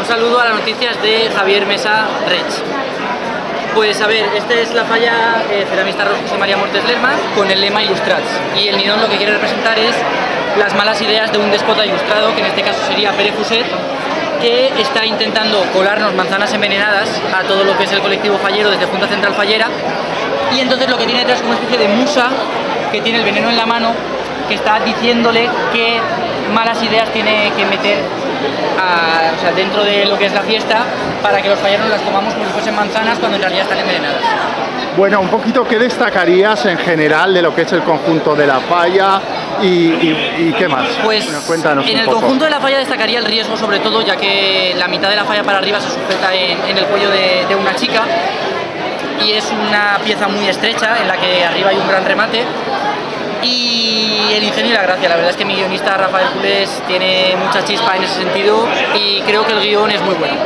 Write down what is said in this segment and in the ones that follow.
Un saludo a las noticias de Javier Mesa Rech. Pues a ver, esta es la falla eh, ceramista José María Mortes Lerma con el lema Ilustrats. Y el nidón lo que quiere representar es las malas ideas de un déspota ilustrado, que en este caso sería Pere Fuset, que está intentando colarnos manzanas envenenadas a todo lo que es el colectivo fallero desde Junta Central Fallera. Y entonces lo que tiene detrás es una especie de musa que tiene el veneno en la mano, que está diciéndole qué malas ideas tiene que meter o sea, dentro de lo que es la fiesta para que los falleros las comamos como si fuesen manzanas cuando en realidad están envenenadas. Bueno, un poquito, ¿qué destacarías en general de lo que es el conjunto de la falla y, qué más? Pues Cuéntanos en el conjunto de la falla destacaría el riesgo sobre todo, ya que la mitad de la falla para arriba se sujeta en, el cuello de, de una chica y es una pieza muy estrecha en la que arriba hay un gran remate y el ingenio y la gracia. La verdad es que mi guionista Rafael Culés tiene mucha chispa en ese sentido y creo que el guion es muy bueno.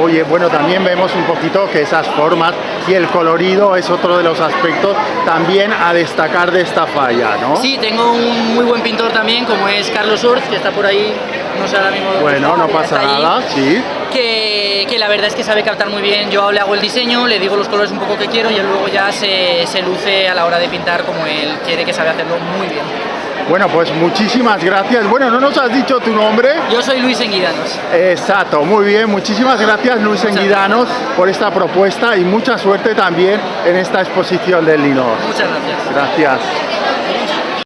Oye, bueno, también vemos un poquito que esas formas y el colorido es otro de los aspectos también a destacar de esta falla, ¿no? Sí, tengo un muy buen pintor también, como es Carlos Orz, que está por ahí, no sé ahora mismo... Bueno, no pasa nada, sí. Que, que, la verdad es que sabe captar muy bien, yo le hago el diseño, le digo los colores un poco que quiero y él luego ya se, se luce a la hora de pintar como él quiere, que sabe hacerlo muy bien. Bueno, pues muchísimas gracias. Bueno, no nos has dicho tu nombre. Yo soy Luis Enguidanos. Exacto, muy bien. Muchísimas gracias Luis Enguidanos por esta propuesta y mucha suerte también en esta exposición del Linor. Muchas gracias. Gracias.